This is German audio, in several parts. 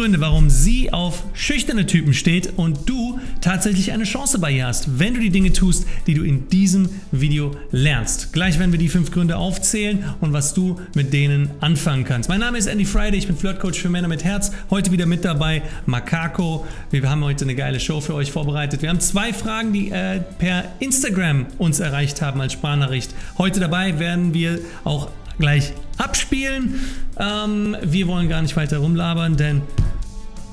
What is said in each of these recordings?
Gründe, warum sie auf schüchterne Typen steht und du tatsächlich eine Chance bei ihr hast, wenn du die Dinge tust, die du in diesem Video lernst. Gleich werden wir die fünf Gründe aufzählen und was du mit denen anfangen kannst. Mein Name ist Andy Friday, ich bin Flirtcoach für Männer mit Herz. Heute wieder mit dabei Makako. Wir haben heute eine geile Show für euch vorbereitet. Wir haben zwei Fragen, die äh, per Instagram uns erreicht haben als Sprachnachricht. Heute dabei werden wir auch gleich abspielen. Ähm, wir wollen gar nicht weiter rumlabern, denn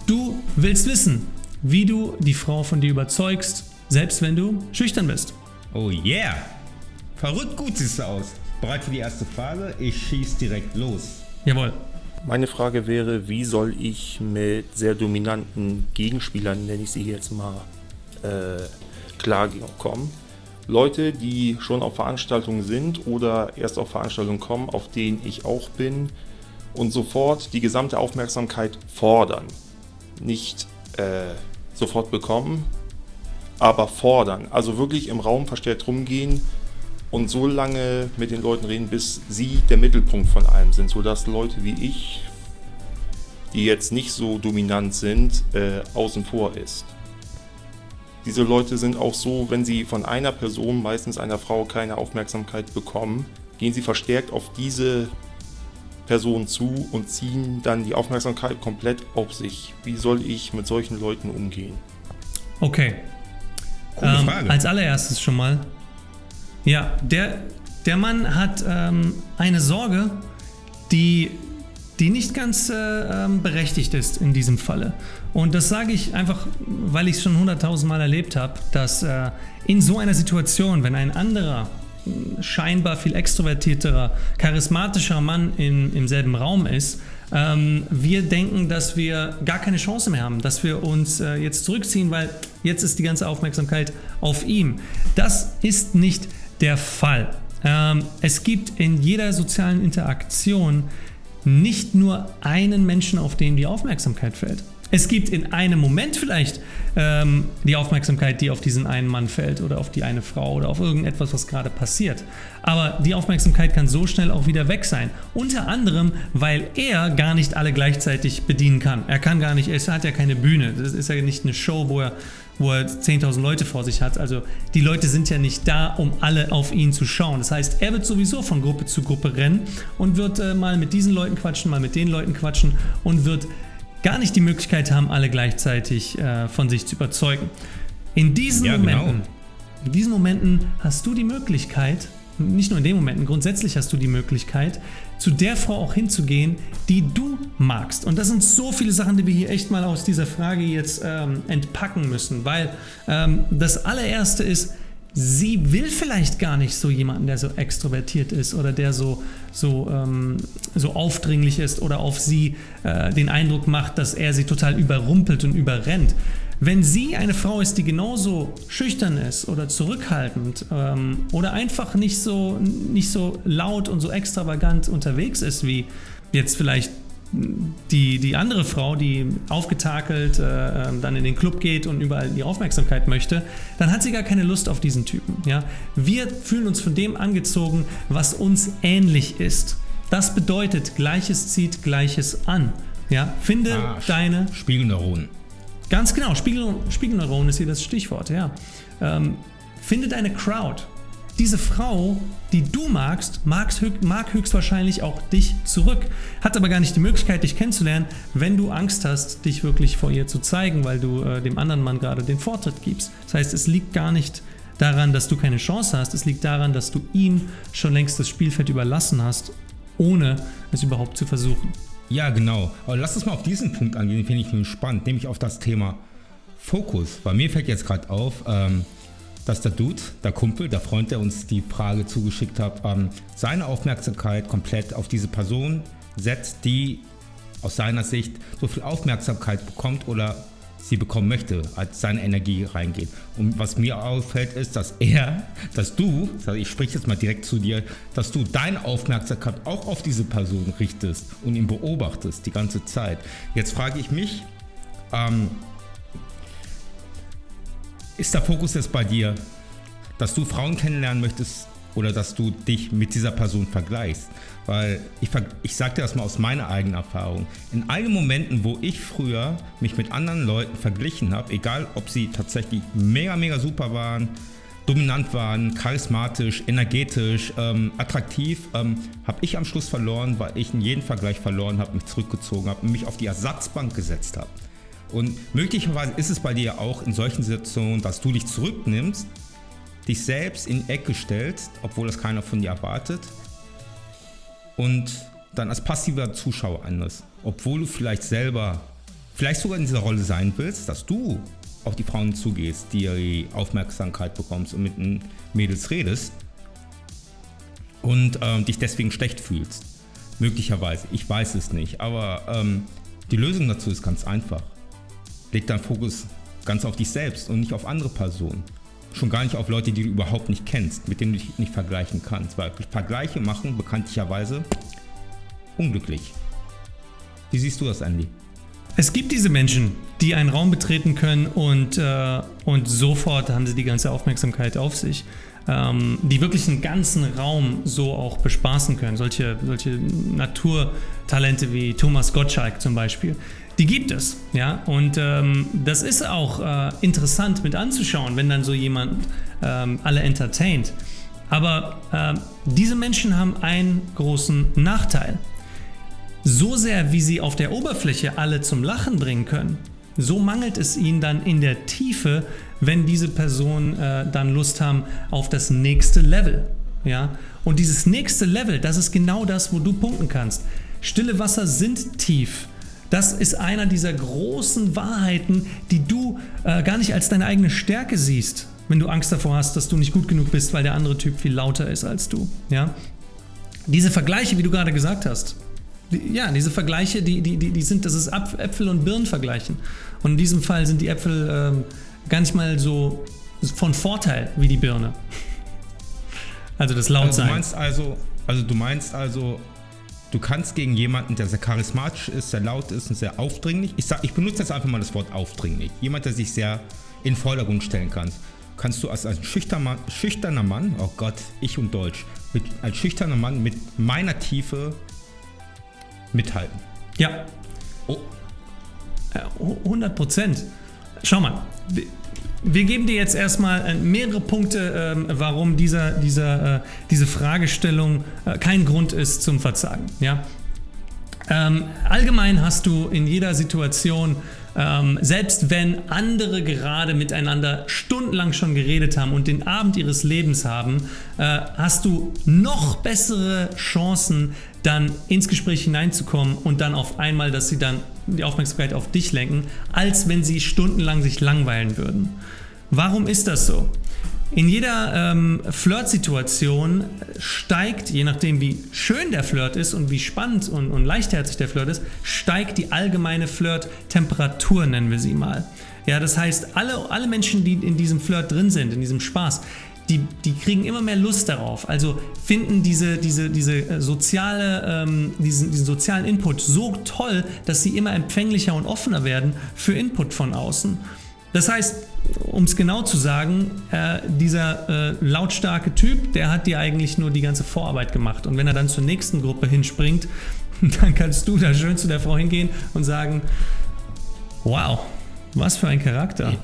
du willst wissen, wie du die Frau von dir überzeugst, selbst wenn du schüchtern bist. Oh yeah! Verrückt gut siehst du aus. Bereit für die erste Frage? Ich schieß direkt los. Jawohl. Meine Frage wäre, wie soll ich mit sehr dominanten Gegenspielern, nenne ich sie jetzt mal, äh, klarkommen? Leute, die schon auf Veranstaltungen sind oder erst auf Veranstaltungen kommen, auf denen ich auch bin und sofort die gesamte Aufmerksamkeit fordern. Nicht äh, sofort bekommen, aber fordern. Also wirklich im Raum verstärkt rumgehen und so lange mit den Leuten reden, bis sie der Mittelpunkt von allem sind, sodass Leute wie ich, die jetzt nicht so dominant sind, äh, außen vor ist. Diese Leute sind auch so, wenn sie von einer Person, meistens einer Frau, keine Aufmerksamkeit bekommen, gehen sie verstärkt auf diese Person zu und ziehen dann die Aufmerksamkeit komplett auf sich. Wie soll ich mit solchen Leuten umgehen? Okay. Ähm, als allererstes schon mal. Ja, der, der Mann hat ähm, eine Sorge, die die nicht ganz äh, ähm, berechtigt ist in diesem Falle. Und das sage ich einfach, weil ich es schon hunderttausend Mal erlebt habe, dass äh, in so einer Situation, wenn ein anderer, scheinbar viel extrovertierterer, charismatischer Mann in, im selben Raum ist, ähm, wir denken, dass wir gar keine Chance mehr haben, dass wir uns äh, jetzt zurückziehen, weil jetzt ist die ganze Aufmerksamkeit auf ihm. Das ist nicht der Fall. Ähm, es gibt in jeder sozialen Interaktion nicht nur einen Menschen, auf den die Aufmerksamkeit fällt. Es gibt in einem Moment vielleicht ähm, die Aufmerksamkeit, die auf diesen einen Mann fällt oder auf die eine Frau oder auf irgendetwas, was gerade passiert. Aber die Aufmerksamkeit kann so schnell auch wieder weg sein. Unter anderem, weil er gar nicht alle gleichzeitig bedienen kann. Er kann gar nicht, er hat ja keine Bühne. Das ist ja nicht eine Show, wo er wo er 10.000 Leute vor sich hat. Also die Leute sind ja nicht da, um alle auf ihn zu schauen. Das heißt, er wird sowieso von Gruppe zu Gruppe rennen und wird äh, mal mit diesen Leuten quatschen, mal mit den Leuten quatschen und wird gar nicht die Möglichkeit haben, alle gleichzeitig äh, von sich zu überzeugen. In diesen ja, genau. Momenten, genau. in diesen Momenten hast du die Möglichkeit, nicht nur in den Momenten, grundsätzlich hast du die Möglichkeit, zu der Frau auch hinzugehen, die du magst. Und das sind so viele Sachen, die wir hier echt mal aus dieser Frage jetzt ähm, entpacken müssen, weil ähm, das allererste ist, sie will vielleicht gar nicht so jemanden, der so extrovertiert ist oder der so, so, ähm, so aufdringlich ist oder auf sie äh, den Eindruck macht, dass er sie total überrumpelt und überrennt. Wenn sie eine Frau ist, die genauso schüchtern ist oder zurückhaltend ähm, oder einfach nicht so, nicht so laut und so extravagant unterwegs ist, wie jetzt vielleicht die, die andere Frau, die aufgetakelt äh, ähm, dann in den Club geht und überall die Aufmerksamkeit möchte, dann hat sie gar keine Lust auf diesen Typen. Ja? Wir fühlen uns von dem angezogen, was uns ähnlich ist. Das bedeutet, Gleiches zieht Gleiches an. Ja? Finde ah, deine... Spiegelneuronen. Ganz genau, Spiegel, Spiegelneuron ist hier das Stichwort, ja. Ähm, finde deine Crowd. Diese Frau, die du magst, mag höchstwahrscheinlich auch dich zurück, hat aber gar nicht die Möglichkeit, dich kennenzulernen, wenn du Angst hast, dich wirklich vor ihr zu zeigen, weil du äh, dem anderen Mann gerade den Vortritt gibst. Das heißt, es liegt gar nicht daran, dass du keine Chance hast, es liegt daran, dass du ihm schon längst das Spielfeld überlassen hast, ohne es überhaupt zu versuchen. Ja, genau. Aber lass uns mal auf diesen Punkt angehen, den finde ich spannend, nämlich auf das Thema Fokus. Bei mir fällt jetzt gerade auf, ähm, dass der Dude, der Kumpel, der Freund, der uns die Frage zugeschickt hat, ähm, seine Aufmerksamkeit komplett auf diese Person setzt, die aus seiner Sicht so viel Aufmerksamkeit bekommt oder sie bekommen möchte, als seine Energie reingeht. Und was mir auffällt ist, dass er, dass du, ich spreche jetzt mal direkt zu dir, dass du deine Aufmerksamkeit auch auf diese Person richtest und ihn beobachtest die ganze Zeit. Jetzt frage ich mich, ähm, ist der Fokus jetzt bei dir, dass du Frauen kennenlernen möchtest oder dass du dich mit dieser Person vergleichst? Weil ich, ich sage dir das mal aus meiner eigenen Erfahrung. In allen Momenten, wo ich früher mich mit anderen Leuten verglichen habe, egal ob sie tatsächlich mega, mega super waren, dominant waren, charismatisch, energetisch, ähm, attraktiv, ähm, habe ich am Schluss verloren, weil ich in jedem Vergleich verloren habe, mich zurückgezogen habe und mich auf die Ersatzbank gesetzt habe. Und möglicherweise ist es bei dir auch in solchen Situationen, dass du dich zurücknimmst, dich selbst in die Ecke stellst, obwohl das keiner von dir erwartet und dann als passiver Zuschauer anders. Obwohl du vielleicht selber, vielleicht sogar in dieser Rolle sein willst, dass du auf die Frauen zugehst, die Aufmerksamkeit bekommst und mit den Mädels redest und ähm, dich deswegen schlecht fühlst. Möglicherweise, ich weiß es nicht, aber ähm, die Lösung dazu ist ganz einfach. Leg deinen Fokus ganz auf dich selbst und nicht auf andere Personen. Schon gar nicht auf Leute, die du überhaupt nicht kennst, mit denen du dich nicht vergleichen kannst. Weil Vergleiche machen bekanntlicherweise unglücklich. Wie siehst du das, Andy? Es gibt diese Menschen, die einen Raum betreten können und, äh, und sofort haben sie die ganze Aufmerksamkeit auf sich, ähm, die wirklich einen ganzen Raum so auch bespaßen können. Solche, solche Naturtalente wie Thomas Gottschalk zum Beispiel. Die gibt es, ja, und ähm, das ist auch äh, interessant mit anzuschauen, wenn dann so jemand ähm, alle entertaint. Aber äh, diese Menschen haben einen großen Nachteil. So sehr, wie sie auf der Oberfläche alle zum Lachen bringen können, so mangelt es ihnen dann in der Tiefe, wenn diese Personen äh, dann Lust haben auf das nächste Level. Ja? Und dieses nächste Level, das ist genau das, wo du punkten kannst. Stille Wasser sind tief. Das ist einer dieser großen Wahrheiten, die du äh, gar nicht als deine eigene Stärke siehst, wenn du Angst davor hast, dass du nicht gut genug bist, weil der andere Typ viel lauter ist als du. Ja? Diese Vergleiche, wie du gerade gesagt hast, die, ja, diese Vergleiche, die, die, die, die sind, das ist Äpfel und Birnen vergleichen. Und in diesem Fall sind die Äpfel ähm, gar nicht mal so von Vorteil wie die Birne. Also das Lautsein. Also du meinst also, also du meinst also, Du kannst gegen jemanden, der sehr charismatisch ist, sehr laut ist und sehr aufdringlich, ich, sag, ich benutze jetzt einfach mal das Wort aufdringlich, jemand, der sich sehr in den Vordergrund stellen kann, kannst du als ein schüchterner, schüchterner Mann, oh Gott, ich und Deutsch, mit, als schüchterner Mann mit meiner Tiefe mithalten. Ja. Oh. 100 Prozent. Schau mal, wir geben dir jetzt erstmal äh, mehrere Punkte, ähm, warum dieser, dieser, äh, diese Fragestellung äh, kein Grund ist zum Verzagen. Ja? Ähm, allgemein hast du in jeder Situation, ähm, selbst wenn andere gerade miteinander stundenlang schon geredet haben und den Abend ihres Lebens haben, hast du noch bessere Chancen, dann ins Gespräch hineinzukommen und dann auf einmal, dass sie dann die Aufmerksamkeit auf dich lenken, als wenn sie stundenlang sich langweilen würden. Warum ist das so? In jeder ähm, Flirt-Situation steigt, je nachdem wie schön der Flirt ist und wie spannend und, und leichtherzig der Flirt ist, steigt die allgemeine Flirt-Temperatur, nennen wir sie mal. Ja, das heißt, alle, alle Menschen, die in diesem Flirt drin sind, in diesem Spaß, die, die kriegen immer mehr Lust darauf. Also finden diese, diese, diese äh, soziale, ähm, diesen, diesen sozialen Input so toll, dass sie immer empfänglicher und offener werden für Input von außen. Das heißt, um es genau zu sagen, äh, dieser äh, lautstarke Typ, der hat dir eigentlich nur die ganze Vorarbeit gemacht. Und wenn er dann zur nächsten Gruppe hinspringt, dann kannst du da schön zu der Frau hingehen und sagen, wow, was für ein Charakter. Hey,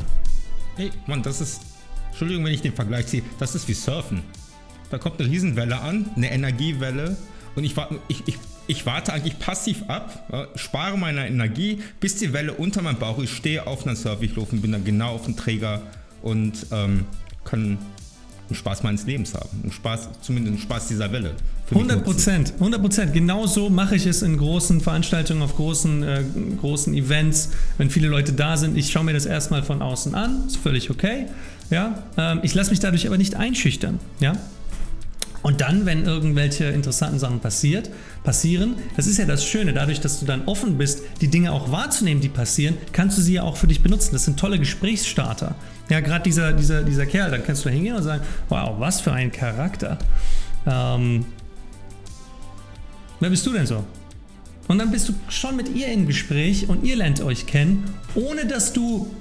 hey Mann, das ist, Entschuldigung, wenn ich den Vergleich ziehe, das ist wie Surfen. Da kommt eine Riesenwelle an, eine Energiewelle und ich, ich, ich ich warte eigentlich passiv ab, spare meine Energie, bis die Welle unter meinem Bauch ist, stehe auf einer Surfingluft und bin dann genau auf dem Träger und ähm, kann einen Spaß meines Lebens haben. Einen Spaß, zumindest einen Spaß dieser Welle. 100 Prozent, 100 Prozent. Genau so mache ich es in großen Veranstaltungen, auf großen, äh, großen Events, wenn viele Leute da sind. Ich schaue mir das erstmal von außen an, ist völlig okay. Ja? Ähm, ich lasse mich dadurch aber nicht einschüchtern. Ja? Und dann, wenn irgendwelche interessanten Sachen passiert, passieren, das ist ja das Schöne, dadurch, dass du dann offen bist, die Dinge auch wahrzunehmen, die passieren, kannst du sie ja auch für dich benutzen. Das sind tolle Gesprächsstarter. Ja, gerade dieser, dieser, dieser Kerl, dann kannst du da hingehen und sagen, wow, was für ein Charakter. Ähm, wer bist du denn so? Und dann bist du schon mit ihr im Gespräch und ihr lernt euch kennen, ohne dass du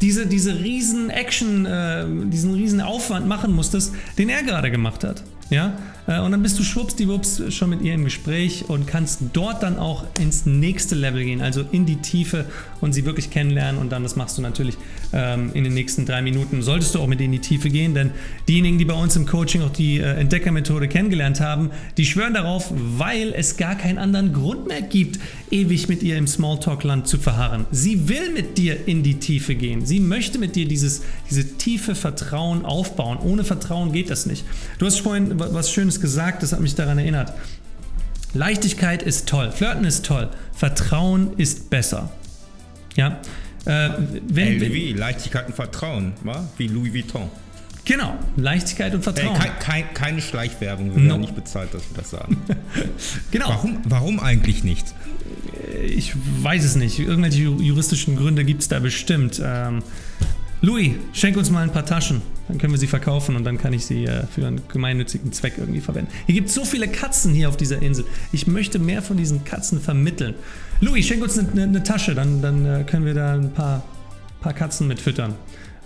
diese, diese riesen Action, äh, diesen riesen Aufwand machen musstest, den er gerade gemacht hat. Ja? Äh, und dann bist du schwuppsdiwupps schon mit ihr im Gespräch und kannst dort dann auch ins nächste Level gehen, also in die Tiefe und sie wirklich kennenlernen. Und dann, das machst du natürlich ähm, in den nächsten drei Minuten, solltest du auch mit in die Tiefe gehen, denn diejenigen, die bei uns im Coaching auch die äh, Entdeckermethode kennengelernt haben, die schwören darauf, weil es gar keinen anderen Grund mehr gibt, ewig mit ihr im Smalltalk-Land zu verharren. Sie will mit dir in die Tiefe gehen. Sie möchte mit dir dieses, diese tiefe Vertrauen aufbauen. Ohne Vertrauen geht das nicht. Du hast vorhin was Schönes gesagt, das hat mich daran erinnert. Leichtigkeit ist toll, Flirten ist toll, Vertrauen ist besser. Ja. Äh, wenn, LV, Leichtigkeit und Vertrauen, wa? wie Louis Vuitton. Genau, Leichtigkeit und Vertrauen. Äh, kein, kein, keine Schleichwerbung, wir no. werden nicht bezahlt, dass wir das sagen. genau. Warum, warum eigentlich nicht? Ich weiß es nicht. Irgendwelche juristischen Gründe gibt es da bestimmt. Ähm, Louis, schenk uns mal ein paar Taschen. Dann können wir sie verkaufen und dann kann ich sie äh, für einen gemeinnützigen Zweck irgendwie verwenden. Hier gibt es so viele Katzen hier auf dieser Insel. Ich möchte mehr von diesen Katzen vermitteln. Louis, schenk uns eine, eine, Tasche, dann, dann äh, können wir da ein paar, paar Katzen mit füttern.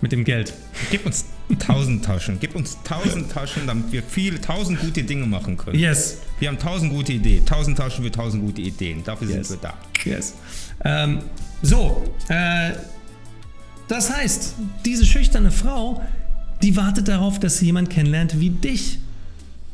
Mit dem Geld. Gib uns tausend Taschen. Gib uns tausend Taschen, damit wir viele, tausend gute Dinge machen können. Yes. Wir haben tausend gute Ideen. Tausend Taschen für tausend gute Ideen. Dafür yes. sind wir da. Yes. Ähm, so, äh, das heißt, diese schüchterne Frau, die wartet darauf, dass sie jemand kennenlernt wie dich.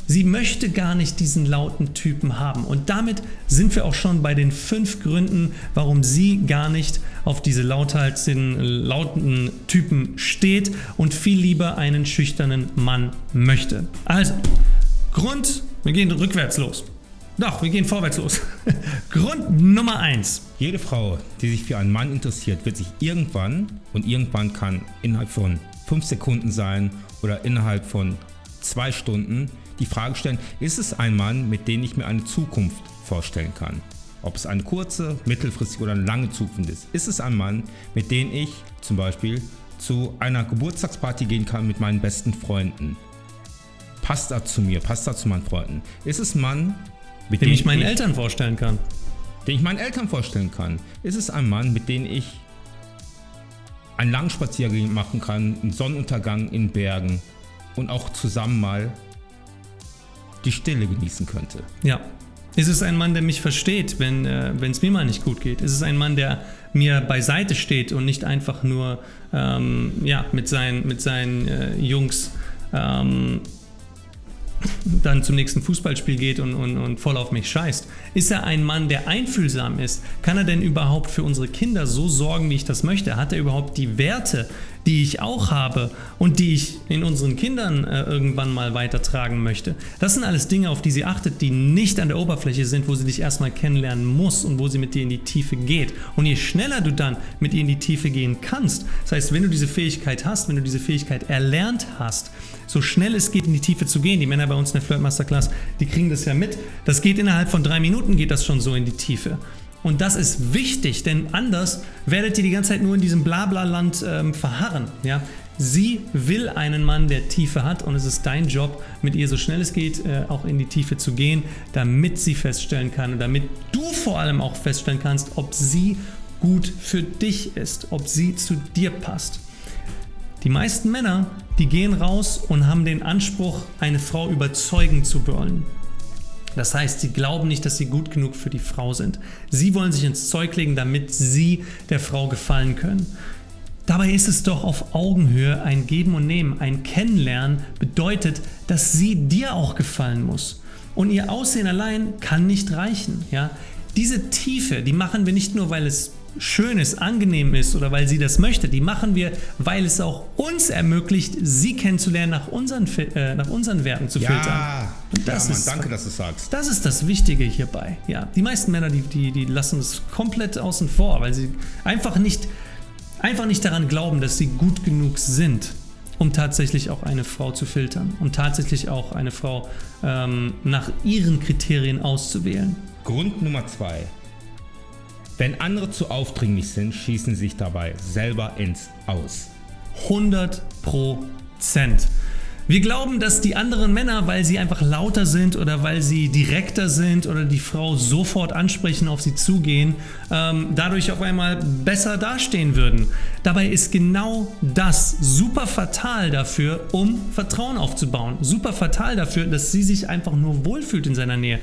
Sie möchte gar nicht diesen lauten Typen haben. Und damit sind wir auch schon bei den fünf Gründen, warum sie gar nicht auf diese lauthaligen, lauten Typen steht und viel lieber einen schüchternen Mann möchte. Also, Grund, wir gehen rückwärts los. Doch, wir gehen vorwärts los. Grund Nummer 1. Jede Frau, die sich für einen Mann interessiert, wird sich irgendwann, und irgendwann kann innerhalb von 5 Sekunden sein oder innerhalb von 2 Stunden, die Frage stellen, ist es ein Mann, mit dem ich mir eine Zukunft vorstellen kann? Ob es eine kurze, mittelfristige oder eine lange Zukunft ist. Ist es ein Mann, mit dem ich zum Beispiel zu einer Geburtstagsparty gehen kann mit meinen besten Freunden? Passt er zu mir? Passt er zu meinen Freunden? Ist es ein Mann, mit dem ich meinen ich, Eltern vorstellen kann. Den ich meinen Eltern vorstellen kann. Ist es ein Mann, mit dem ich einen langen Spaziergang machen kann, einen Sonnenuntergang in Bergen und auch zusammen mal die Stille genießen könnte. Ja. Ist es ein Mann, der mich versteht, wenn äh, es mir mal nicht gut geht? Ist es ein Mann, der mir beiseite steht und nicht einfach nur ähm, ja, mit seinen, mit seinen äh, Jungs ähm, dann zum nächsten Fußballspiel geht und, und, und voll auf mich scheißt? Ist er ein Mann, der einfühlsam ist? Kann er denn überhaupt für unsere Kinder so sorgen, wie ich das möchte? Hat er überhaupt die Werte, die ich auch habe und die ich in unseren Kindern äh, irgendwann mal weitertragen möchte. Das sind alles Dinge, auf die sie achtet, die nicht an der Oberfläche sind, wo sie dich erstmal kennenlernen muss und wo sie mit dir in die Tiefe geht. Und je schneller du dann mit ihr in die Tiefe gehen kannst, das heißt, wenn du diese Fähigkeit hast, wenn du diese Fähigkeit erlernt hast, so schnell es geht, in die Tiefe zu gehen. Die Männer bei uns in der Flirt Masterclass, die kriegen das ja mit. Das geht innerhalb von drei Minuten, geht das schon so in die Tiefe. Und das ist wichtig, denn anders werdet ihr die ganze Zeit nur in diesem Blabla-Land ähm, verharren. Ja? Sie will einen Mann, der Tiefe hat und es ist dein Job, mit ihr so schnell es geht äh, auch in die Tiefe zu gehen, damit sie feststellen kann und damit du vor allem auch feststellen kannst, ob sie gut für dich ist, ob sie zu dir passt. Die meisten Männer, die gehen raus und haben den Anspruch, eine Frau überzeugen zu wollen. Das heißt, sie glauben nicht, dass sie gut genug für die Frau sind. Sie wollen sich ins Zeug legen, damit sie der Frau gefallen können. Dabei ist es doch auf Augenhöhe ein Geben und Nehmen. Ein Kennenlernen bedeutet, dass sie dir auch gefallen muss. Und ihr Aussehen allein kann nicht reichen. Ja? Diese Tiefe, die machen wir nicht nur, weil es schön ist, angenehm ist oder weil sie das möchte, die machen wir, weil es auch uns ermöglicht, sie kennenzulernen, nach unseren, äh, nach unseren Werten zu ja, filtern. Und das ja, Mann, ist, danke, dass du sagst. Das ist das Wichtige hierbei. Ja, die meisten Männer, die, die, die lassen es komplett außen vor, weil sie einfach nicht, einfach nicht daran glauben, dass sie gut genug sind, um tatsächlich auch eine Frau zu filtern, um tatsächlich auch eine Frau ähm, nach ihren Kriterien auszuwählen. Grund Nummer zwei. Wenn andere zu aufdringlich sind, schießen sie sich dabei selber ins Aus. 100 Prozent. Wir glauben, dass die anderen Männer, weil sie einfach lauter sind oder weil sie direkter sind oder die Frau sofort ansprechen, auf sie zugehen, ähm, dadurch auf einmal besser dastehen würden. Dabei ist genau das super fatal dafür, um Vertrauen aufzubauen. Super fatal dafür, dass sie sich einfach nur wohlfühlt in seiner Nähe.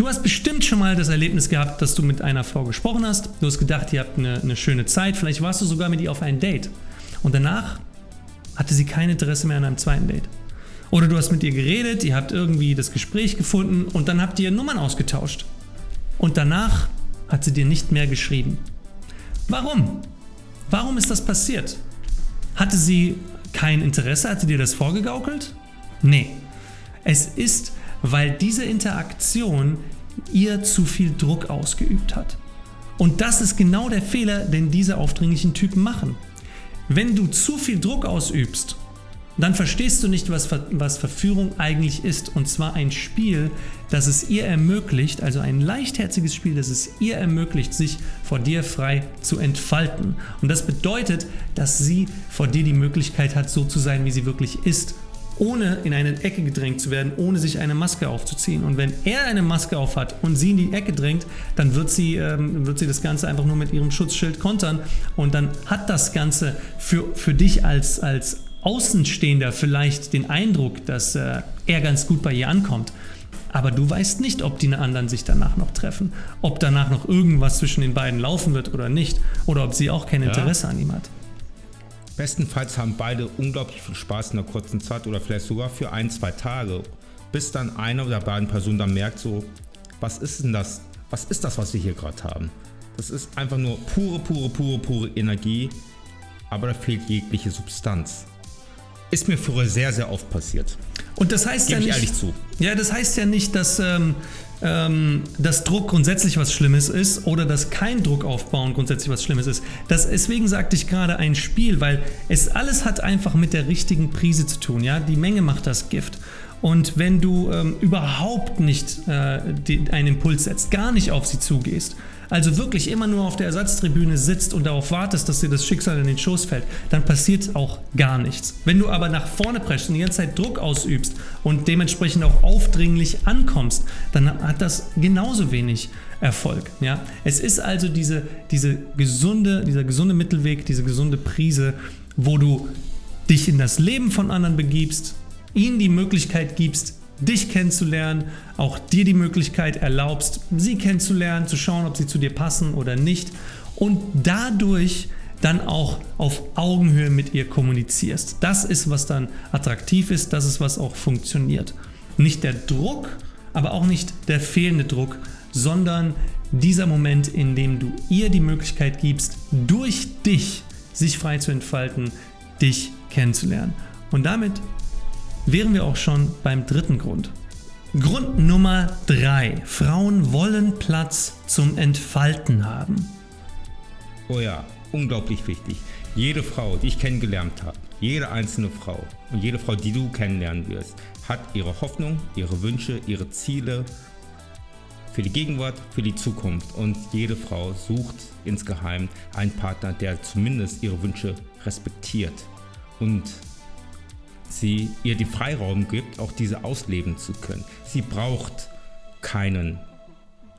Du hast bestimmt schon mal das Erlebnis gehabt, dass du mit einer Frau gesprochen hast. Du hast gedacht, ihr habt eine, eine schöne Zeit. Vielleicht warst du sogar mit ihr auf ein Date. Und danach hatte sie kein Interesse mehr an einem zweiten Date. Oder du hast mit ihr geredet, ihr habt irgendwie das Gespräch gefunden und dann habt ihr Nummern ausgetauscht. Und danach hat sie dir nicht mehr geschrieben. Warum? Warum ist das passiert? Hatte sie kein Interesse? Hat sie dir das vorgegaukelt? Nee. Es ist, weil diese Interaktion ihr zu viel Druck ausgeübt hat. Und das ist genau der Fehler, den diese aufdringlichen Typen machen. Wenn du zu viel Druck ausübst, dann verstehst du nicht, was, was Verführung eigentlich ist. Und zwar ein Spiel, das es ihr ermöglicht, also ein leichtherziges Spiel, das es ihr ermöglicht, sich vor dir frei zu entfalten. Und das bedeutet, dass sie vor dir die Möglichkeit hat, so zu sein, wie sie wirklich ist ohne in eine Ecke gedrängt zu werden, ohne sich eine Maske aufzuziehen. Und wenn er eine Maske aufhat und sie in die Ecke drängt, dann wird sie, ähm, wird sie das Ganze einfach nur mit ihrem Schutzschild kontern und dann hat das Ganze für, für dich als, als Außenstehender vielleicht den Eindruck, dass äh, er ganz gut bei ihr ankommt. Aber du weißt nicht, ob die anderen sich danach noch treffen, ob danach noch irgendwas zwischen den beiden laufen wird oder nicht, oder ob sie auch kein Interesse ja. an ihm hat. Bestenfalls haben beide unglaublich viel Spaß in der kurzen Zeit oder vielleicht sogar für ein, zwei Tage, bis dann eine der beiden Personen dann merkt so, was ist denn das, was ist das, was wir hier gerade haben? Das ist einfach nur pure, pure, pure, pure Energie, aber da fehlt jegliche Substanz. Ist mir früher sehr, sehr oft passiert. Und das heißt Gebe ja nicht, zu. Ja, das heißt ja nicht, dass ähm, ähm, dass Druck grundsätzlich was Schlimmes ist oder dass kein Druck aufbauen grundsätzlich was Schlimmes ist. Das, deswegen sagte ich gerade ein Spiel, weil es alles hat einfach mit der richtigen Prise zu tun. Ja? Die Menge macht das Gift. Und wenn du ähm, überhaupt nicht äh, die, einen Impuls setzt, gar nicht auf sie zugehst, also wirklich immer nur auf der Ersatztribüne sitzt und darauf wartest, dass dir das Schicksal in den Schoß fällt, dann passiert auch gar nichts. Wenn du aber nach vorne preschst und die ganze Zeit Druck ausübst und dementsprechend auch aufdringlich ankommst, dann hat das genauso wenig Erfolg. Ja? Es ist also diese, diese gesunde, dieser gesunde Mittelweg, diese gesunde Prise, wo du dich in das Leben von anderen begibst, ihnen die Möglichkeit gibst, dich kennenzulernen, auch dir die Möglichkeit erlaubst, sie kennenzulernen, zu schauen, ob sie zu dir passen oder nicht und dadurch dann auch auf Augenhöhe mit ihr kommunizierst. Das ist, was dann attraktiv ist, das ist, was auch funktioniert. Nicht der Druck, aber auch nicht der fehlende Druck, sondern dieser Moment, in dem du ihr die Möglichkeit gibst, durch dich sich frei zu entfalten, dich kennenzulernen. Und damit wären wir auch schon beim dritten Grund. Grund Nummer 3. Frauen wollen Platz zum Entfalten haben. Oh ja, unglaublich wichtig. Jede Frau, die ich kennengelernt habe, jede einzelne Frau und jede Frau, die du kennenlernen wirst, hat ihre Hoffnung, ihre Wünsche, ihre Ziele für die Gegenwart, für die Zukunft. Und jede Frau sucht insgeheim einen Partner, der zumindest ihre Wünsche respektiert und sie ihr den Freiraum gibt, auch diese ausleben zu können. Sie braucht keinen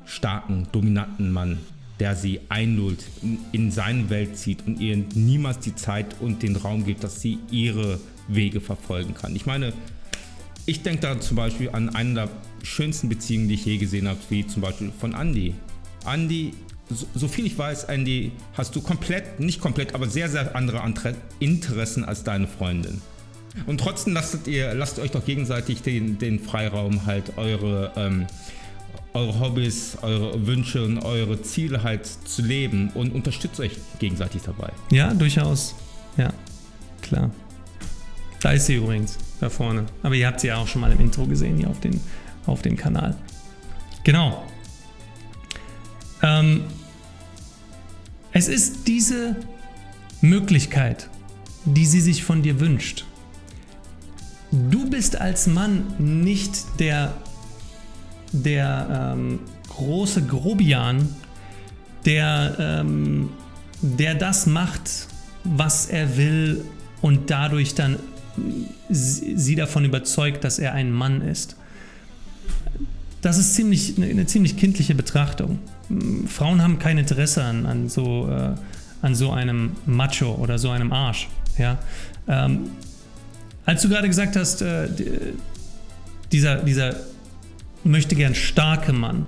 starken, dominanten Mann, der sie einlullt, in seine Welt zieht und ihr niemals die Zeit und den Raum gibt, dass sie ihre Wege verfolgen kann. Ich meine, ich denke da zum Beispiel an eine der schönsten Beziehungen, die ich je gesehen habe, wie zum Beispiel von Andy. Andy, so, so viel ich weiß, Andy, hast du komplett, nicht komplett, aber sehr, sehr andere Interessen als deine Freundin. Und trotzdem lasst ihr, lasst euch doch gegenseitig den, den Freiraum, halt eure, ähm, eure Hobbys, eure Wünsche und eure Ziele halt zu leben und unterstützt euch gegenseitig dabei. Ja, durchaus. Ja, klar. Da ist sie übrigens, da vorne. Aber ihr habt sie ja auch schon mal im Intro gesehen hier auf, den, auf dem Kanal. Genau. Ähm, es ist diese Möglichkeit, die sie sich von dir wünscht. Du bist als Mann nicht der, der ähm, große Grobian, der, ähm, der das macht, was er will und dadurch dann sie davon überzeugt, dass er ein Mann ist. Das ist ziemlich, eine ziemlich kindliche Betrachtung. Frauen haben kein Interesse an, an, so, äh, an so einem Macho oder so einem Arsch. Ja? Ähm, als du gerade gesagt hast, äh, dieser, dieser möchte gern starke Mann,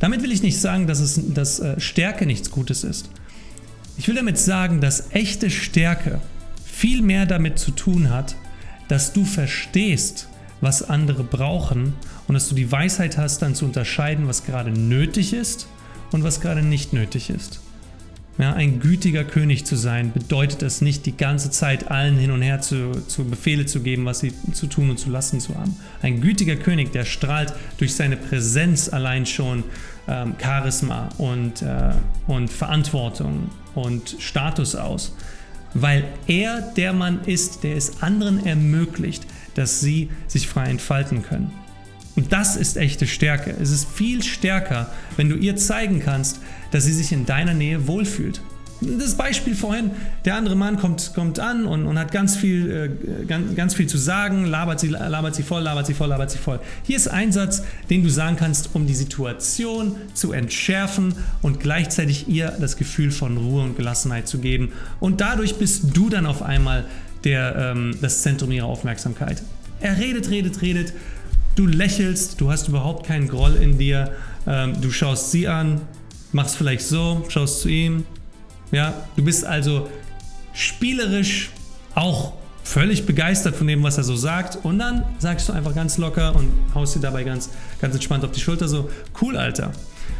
damit will ich nicht sagen, dass, es, dass äh, Stärke nichts Gutes ist. Ich will damit sagen, dass echte Stärke viel mehr damit zu tun hat, dass du verstehst, was andere brauchen und dass du die Weisheit hast, dann zu unterscheiden, was gerade nötig ist und was gerade nicht nötig ist. Ja, ein gütiger König zu sein bedeutet es nicht, die ganze Zeit allen hin und her zu, zu Befehle zu geben, was sie zu tun und zu lassen zu haben. Ein gütiger König, der strahlt durch seine Präsenz allein schon ähm, Charisma und, äh, und Verantwortung und Status aus, weil er der Mann ist, der es anderen ermöglicht, dass sie sich frei entfalten können. Und das ist echte Stärke. Es ist viel stärker, wenn du ihr zeigen kannst, dass sie sich in deiner Nähe wohlfühlt. Das Beispiel vorhin, der andere Mann kommt, kommt an und, und hat ganz viel, äh, ganz, ganz viel zu sagen, labert sie, labert sie voll, labert sie voll, labert sie voll. Hier ist ein Satz, den du sagen kannst, um die Situation zu entschärfen und gleichzeitig ihr das Gefühl von Ruhe und Gelassenheit zu geben. Und dadurch bist du dann auf einmal der, ähm, das Zentrum ihrer Aufmerksamkeit. Er redet, redet, redet Du lächelst, du hast überhaupt keinen Groll in dir. Ähm, du schaust sie an, machst vielleicht so, schaust zu ihm. Ja, du bist also spielerisch auch völlig begeistert von dem, was er so sagt. Und dann sagst du einfach ganz locker und haust dir dabei ganz, ganz entspannt auf die Schulter so, cool, Alter.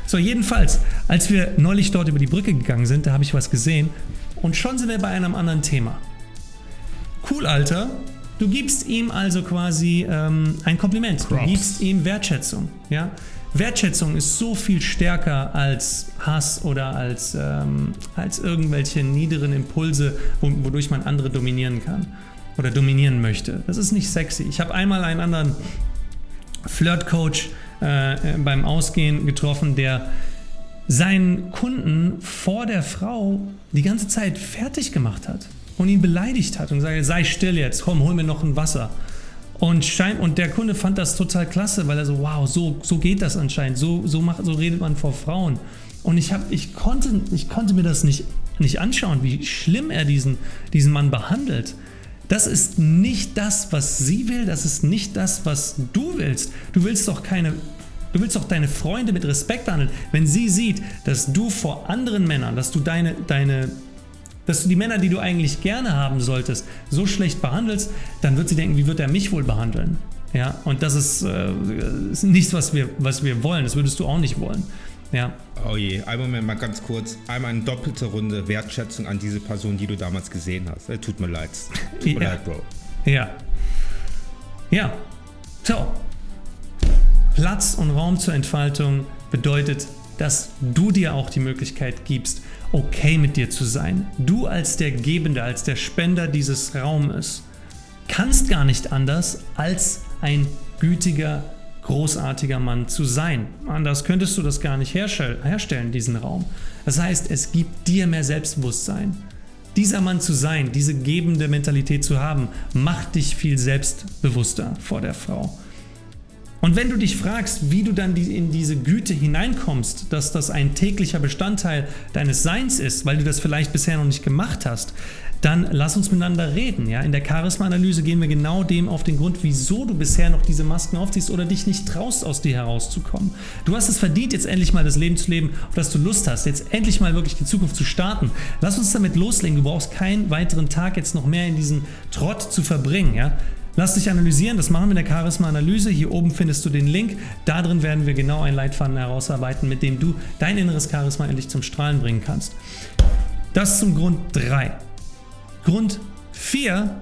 So, jedenfalls, als wir neulich dort über die Brücke gegangen sind, da habe ich was gesehen und schon sind wir bei einem anderen Thema. Cool, Alter, Du gibst ihm also quasi ähm, ein Kompliment. Props. Du gibst ihm Wertschätzung. Ja? Wertschätzung ist so viel stärker als Hass oder als, ähm, als irgendwelche niederen Impulse, wodurch man andere dominieren kann oder dominieren möchte. Das ist nicht sexy. Ich habe einmal einen anderen Flirtcoach äh, beim Ausgehen getroffen, der seinen Kunden vor der Frau die ganze Zeit fertig gemacht hat und ihn beleidigt hat und gesagt, sei still jetzt, komm, hol mir noch ein Wasser. Und, schein, und der Kunde fand das total klasse, weil er so, wow, so, so geht das anscheinend, so, so, macht, so redet man vor Frauen. Und ich, hab, ich, konnte, ich konnte mir das nicht, nicht anschauen, wie schlimm er diesen, diesen Mann behandelt. Das ist nicht das, was sie will, das ist nicht das, was du willst. Du willst doch keine Du willst doch deine Freunde mit Respekt behandeln. Wenn sie sieht, dass du vor anderen Männern, dass du deine, deine, dass du die Männer, die du eigentlich gerne haben solltest, so schlecht behandelst, dann wird sie denken, wie wird er mich wohl behandeln? Ja, und das ist, äh, ist nichts, was wir, was wir wollen. Das würdest du auch nicht wollen. Ja. Oh je, einen Moment mal ganz kurz. Einmal eine doppelte Runde Wertschätzung an diese Person, die du damals gesehen hast. Äh, tut mir leid. Tut mir ja. leid, Bro. Ja. Ja. So. Platz und Raum zur Entfaltung bedeutet, dass du dir auch die Möglichkeit gibst, okay mit dir zu sein. Du als der Gebende, als der Spender dieses Raumes, kannst gar nicht anders, als ein gütiger, großartiger Mann zu sein. Anders könntest du das gar nicht herstellen, diesen Raum. Das heißt, es gibt dir mehr Selbstbewusstsein. Dieser Mann zu sein, diese gebende Mentalität zu haben, macht dich viel selbstbewusster vor der Frau. Und wenn du dich fragst, wie du dann in diese Güte hineinkommst, dass das ein täglicher Bestandteil deines Seins ist, weil du das vielleicht bisher noch nicht gemacht hast, dann lass uns miteinander reden. Ja? In der Charisma-Analyse gehen wir genau dem auf den Grund, wieso du bisher noch diese Masken aufziehst oder dich nicht traust, aus dir herauszukommen. Du hast es verdient, jetzt endlich mal das Leben zu leben, auf das du Lust hast, jetzt endlich mal wirklich die Zukunft zu starten. Lass uns damit loslegen. Du brauchst keinen weiteren Tag jetzt noch mehr in diesen Trott zu verbringen. Ja? Lass dich analysieren, das machen wir in der Charisma-Analyse. Hier oben findest du den Link. Da drin werden wir genau einen Leitfaden herausarbeiten, mit dem du dein inneres Charisma endlich zum Strahlen bringen kannst. Das zum Grund 3. Grund 4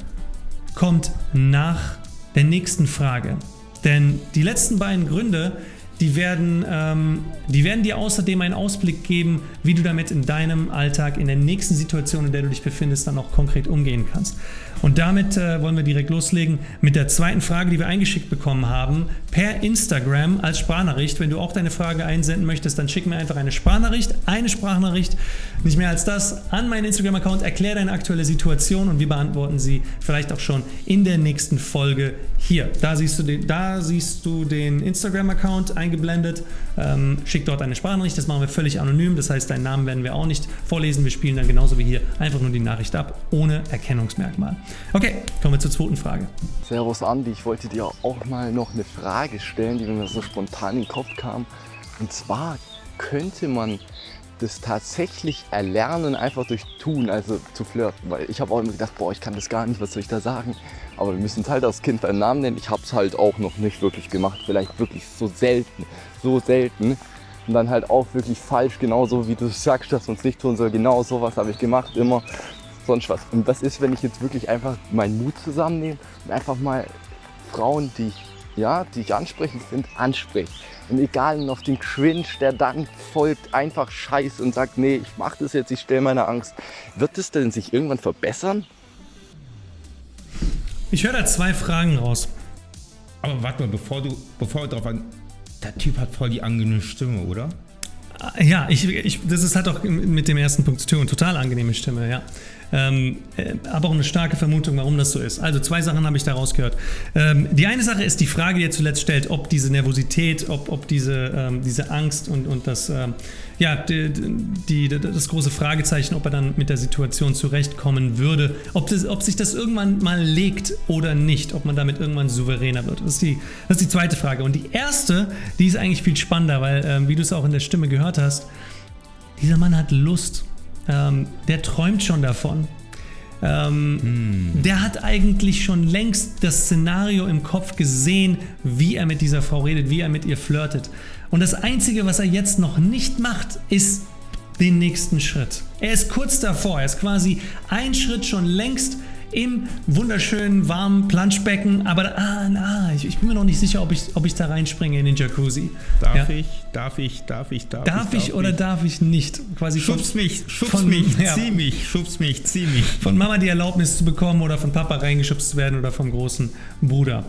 kommt nach der nächsten Frage. Denn die letzten beiden Gründe, die werden, ähm, die werden dir außerdem einen Ausblick geben, wie du damit in deinem Alltag, in der nächsten Situation, in der du dich befindest, dann auch konkret umgehen kannst. Und damit äh, wollen wir direkt loslegen mit der zweiten Frage, die wir eingeschickt bekommen haben, per Instagram als Sprachnachricht. Wenn du auch deine Frage einsenden möchtest, dann schick mir einfach eine Sprachnachricht, eine Sprachnachricht, nicht mehr als das, an meinen Instagram-Account. Erklär deine aktuelle Situation und wir beantworten sie vielleicht auch schon in der nächsten Folge hier. Da siehst du den, den Instagram-Account eingeblendet. Ähm, schick dort eine Sprachnachricht, das machen wir völlig anonym. Das heißt, deinen Namen werden wir auch nicht vorlesen. Wir spielen dann genauso wie hier einfach nur die Nachricht ab, ohne Erkennungsmerkmal. Okay, kommen wir zur zweiten Frage. Servus Andi, ich wollte dir auch mal noch eine Frage stellen, die mir so spontan in den Kopf kam. Und zwar könnte man das tatsächlich erlernen, einfach durch Tun, also zu flirten. Weil ich habe auch immer gedacht, boah, ich kann das gar nicht, was soll ich da sagen? Aber wir müssen es halt als Kind beim Namen nennen. Ich habe es halt auch noch nicht wirklich gemacht, vielleicht wirklich so selten, so selten. Und dann halt auch wirklich falsch, genauso wie du sagst, dass man es nicht tun soll. Genau sowas habe ich gemacht, immer sonst was. Und was ist, wenn ich jetzt wirklich einfach meinen Mut zusammennehme und einfach mal Frauen, die ich, ja, die ich ansprechend finde, anspreche. Und egal auf den Cringe, der dann folgt, einfach scheiß und sagt, nee, ich mach das jetzt, ich stelle meine Angst. Wird es denn sich irgendwann verbessern? Ich höre da zwei Fragen raus. Aber warte mal, bevor du, bevor du drauf an, der Typ hat voll die angenehme Stimme, oder? Ja, ich, ich, das ist halt auch mit dem ersten Punkt zu tun. Total angenehme Stimme, ja. Ähm, äh, aber auch eine starke Vermutung, warum das so ist. Also zwei Sachen habe ich daraus gehört. Ähm, die eine Sache ist die Frage, die er zuletzt stellt, ob diese Nervosität, ob, ob diese, ähm, diese Angst und, und das, ähm, ja, die, die, das große Fragezeichen, ob er dann mit der Situation zurechtkommen würde, ob, das, ob sich das irgendwann mal legt oder nicht, ob man damit irgendwann souveräner wird. Das ist die, das ist die zweite Frage. Und die erste, die ist eigentlich viel spannender, weil, ähm, wie du es auch in der Stimme gehört hast, dieser Mann hat Lust ähm, der träumt schon davon. Ähm, hm. Der hat eigentlich schon längst das Szenario im Kopf gesehen, wie er mit dieser Frau redet, wie er mit ihr flirtet. Und das Einzige, was er jetzt noch nicht macht, ist den nächsten Schritt. Er ist kurz davor, er ist quasi ein Schritt schon längst im wunderschönen warmen Planschbecken, aber ah, na, ich, ich, bin mir noch nicht sicher, ob ich, ob ich da reinspringe in den Jacuzzi. Darf ja. ich, darf ich, darf ich, darf, darf ich? Darf ich oder darf ich nicht? Quasi schubst von, mich, schubst von, mich, ja, zieh mich, schubst mich, zieh mich. Von Mama die Erlaubnis zu bekommen oder von Papa reingeschubst zu werden oder vom großen Bruder.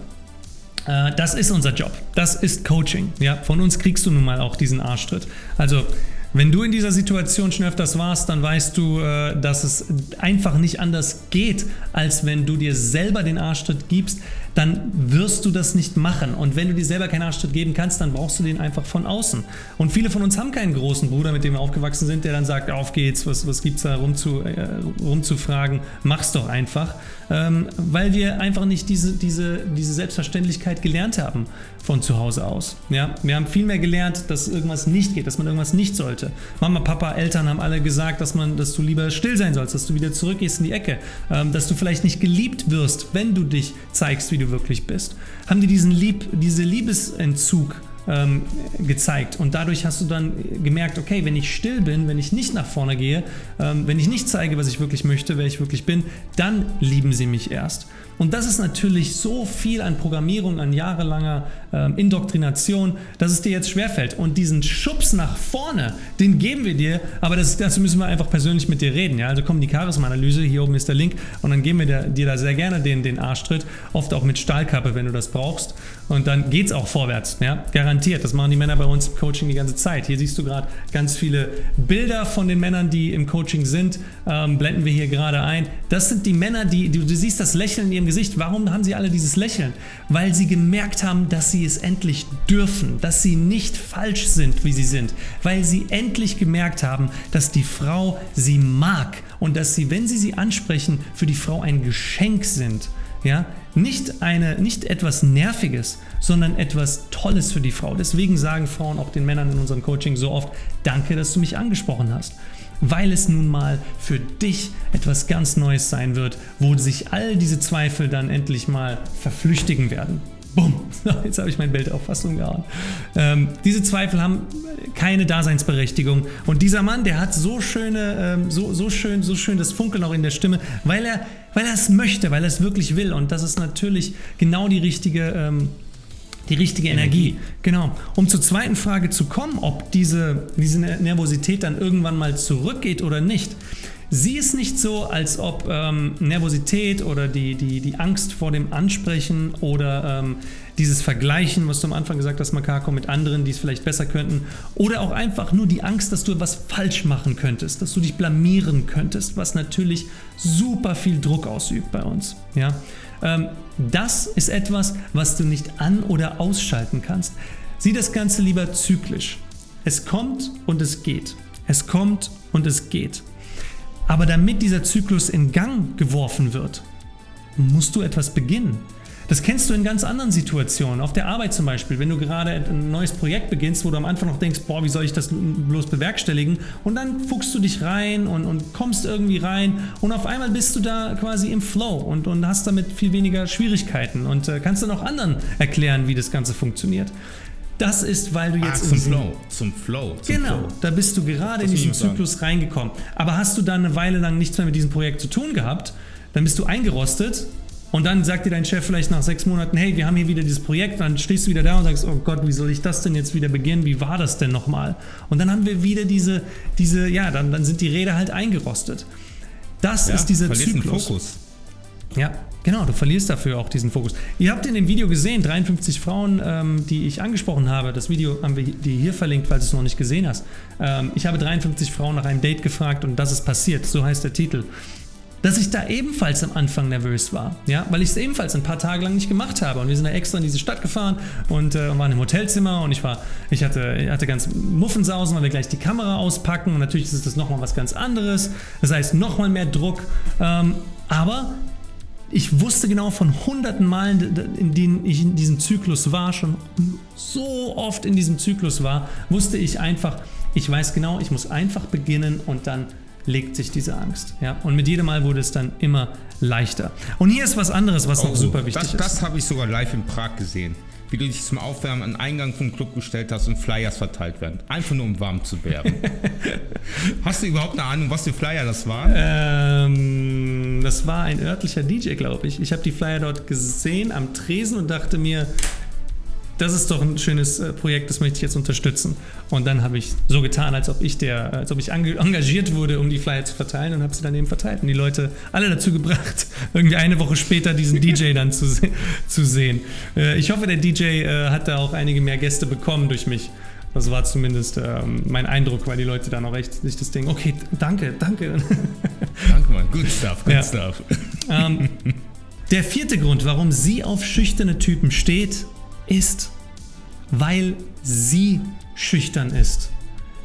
Äh, das ist unser Job. Das ist Coaching. Ja, von uns kriegst du nun mal auch diesen Arschtritt. Also wenn du in dieser Situation schon öfters warst, dann weißt du, äh, dass es einfach nicht anders geht, als wenn du dir selber den Arschtritt gibst, dann wirst du das nicht machen. Und wenn du dir selber keinen Arschtritt geben kannst, dann brauchst du den einfach von außen. Und viele von uns haben keinen großen Bruder, mit dem wir aufgewachsen sind, der dann sagt, auf geht's, was, was gibt's da rumzu, äh, rumzufragen, mach's doch einfach. Ähm, weil wir einfach nicht diese, diese, diese Selbstverständlichkeit gelernt haben von zu Hause aus. Ja? Wir haben viel mehr gelernt, dass irgendwas nicht geht, dass man irgendwas nicht sollte. Mama, Papa, Eltern haben alle gesagt, dass, man, dass du lieber still sein sollst, dass du wieder zurückgehst in die Ecke, ähm, dass du vielleicht nicht geliebt wirst, wenn du dich zeigst, wie du wirklich bist. Haben dir diesen Lieb, diese Liebesentzug ähm, gezeigt. Und dadurch hast du dann gemerkt, okay, wenn ich still bin, wenn ich nicht nach vorne gehe, ähm, wenn ich nicht zeige, was ich wirklich möchte, wer ich wirklich bin, dann lieben sie mich erst. Und das ist natürlich so viel an Programmierung, an jahrelanger ähm, Indoktrination, dass es dir jetzt schwerfällt. Und diesen Schubs nach vorne, den geben wir dir, aber das, dazu müssen wir einfach persönlich mit dir reden. Ja? Also komm, die Charisma-Analyse, hier oben ist der Link und dann geben wir dir, dir da sehr gerne den, den Arschtritt, oft auch mit Stahlkappe, wenn du das brauchst. Und dann geht es auch vorwärts, ja? garantiert. Das machen die Männer bei uns im Coaching die ganze Zeit. Hier siehst du gerade ganz viele Bilder von den Männern, die im Coaching sind, ähm, blenden wir hier gerade ein. Das sind die Männer, die, du, du siehst das Lächeln in ihrem Gesicht. Warum haben sie alle dieses Lächeln? Weil sie gemerkt haben, dass sie es endlich dürfen, dass sie nicht falsch sind, wie sie sind. Weil sie endlich gemerkt haben, dass die Frau sie mag und dass sie, wenn sie sie ansprechen, für die Frau ein Geschenk sind. Ja, nicht, eine, nicht etwas Nerviges, sondern etwas Tolles für die Frau. Deswegen sagen Frauen auch den Männern in unserem Coaching so oft, danke, dass du mich angesprochen hast weil es nun mal für dich etwas ganz Neues sein wird, wo sich all diese Zweifel dann endlich mal verflüchtigen werden. Bumm, jetzt habe ich mein Bild auch fast umgehauen. Ähm, diese Zweifel haben keine Daseinsberechtigung. Und dieser Mann, der hat so schöne, ähm, so, so schön, so schön das Funkeln auch in der Stimme, weil er, weil er es möchte, weil er es wirklich will. Und das ist natürlich genau die richtige ähm, Die richtige Energie. Energie. Genau. Um zur zweiten Frage zu kommen, ob diese, diese Nervosität dann irgendwann mal zurückgeht oder nicht. Sieh es nicht so, als ob ähm, Nervosität oder die, die, die Angst vor dem Ansprechen oder ähm, dieses Vergleichen, was du am Anfang gesagt hast, Makako, mit anderen, die es vielleicht besser könnten, oder auch einfach nur die Angst, dass du etwas falsch machen könntest, dass du dich blamieren könntest, was natürlich super viel Druck ausübt bei uns. Ja? Ähm, das ist etwas, was du nicht an- oder ausschalten kannst. Sieh das Ganze lieber zyklisch. Es kommt und es geht. Es kommt und es geht. Aber damit dieser Zyklus in Gang geworfen wird, musst du etwas beginnen. Das kennst du in ganz anderen Situationen, auf der Arbeit zum Beispiel, wenn du gerade ein neues Projekt beginnst, wo du am Anfang noch denkst, boah, wie soll ich das bloß bewerkstelligen? Und dann fuchst du dich rein und, und kommst irgendwie rein und auf einmal bist du da quasi im Flow und, und hast damit viel weniger Schwierigkeiten und äh, kannst dann auch anderen erklären, wie das Ganze funktioniert. Das ist, weil du jetzt ah, zum Flow, zum Flow. Zum genau, Flow. da bist du gerade das in diesen Zyklus sagen. reingekommen. Aber hast du dann eine Weile lang nichts mehr mit diesem Projekt zu tun gehabt, dann bist du eingerostet und dann sagt dir dein Chef vielleicht nach sechs Monaten, hey, wir haben hier wieder dieses Projekt, dann stehst du wieder da und sagst, oh Gott, wie soll ich das denn jetzt wieder beginnen? Wie war das denn nochmal? Und dann haben wir wieder diese, diese ja, dann, dann sind die Räder halt eingerostet. Das ja, ist dieser Zyklus. Fokus. Ja, Genau, du verlierst dafür auch diesen Fokus. Ihr habt in dem Video gesehen, 53 Frauen, ähm, die ich angesprochen habe. Das Video haben wir dir hier verlinkt, falls du es noch nicht gesehen hast. Ähm, ich habe 53 Frauen nach einem Date gefragt und das ist passiert. So heißt der Titel. Dass ich da ebenfalls am Anfang nervös war, ja, weil ich es ebenfalls ein paar Tage lang nicht gemacht habe. Und wir sind da extra in diese Stadt gefahren und äh, waren im Hotelzimmer und ich war, ich hatte, ich hatte ganz Muffensausen, weil wir gleich die Kamera auspacken und natürlich ist das nochmal was ganz anderes. Das heißt, nochmal mehr Druck. Ähm, aber ich wusste genau von hunderten Malen, in denen ich in diesem Zyklus war, schon so oft in diesem Zyklus war, wusste ich einfach, ich weiß genau, ich muss einfach beginnen und dann legt sich diese Angst. Ja? Und mit jedem Mal wurde es dann immer leichter. Und hier ist was anderes, was oh, noch super wichtig das, ist. Das habe ich sogar live in Prag gesehen wie du dich zum Aufwärmen an den Eingang vom Club gestellt hast und Flyers verteilt werden. Einfach nur um warm zu werden. hast du überhaupt eine Ahnung, was für Flyer das waren? Ähm, das war ein örtlicher DJ, glaube ich. Ich habe die Flyer dort gesehen am Tresen und dachte mir, das ist doch ein schönes äh, Projekt, das möchte ich jetzt unterstützen. Und dann habe ich so getan, als ob ich der, als ob ich engagiert wurde, um die Flyer zu verteilen und habe sie dann eben verteilt und die Leute alle dazu gebracht, irgendwie eine Woche später diesen DJ dann zu, zu sehen. Äh, ich hoffe, der DJ äh, hat da auch einige mehr Gäste bekommen durch mich. Das war zumindest ähm, mein Eindruck, weil die Leute dann auch echt sich das Ding, okay, danke, danke. Danke, Mann. Good stuff, good ja. stuff. Ähm, der vierte Grund, warum sie auf schüchterne Typen steht, ist, weil sie schüchtern ist.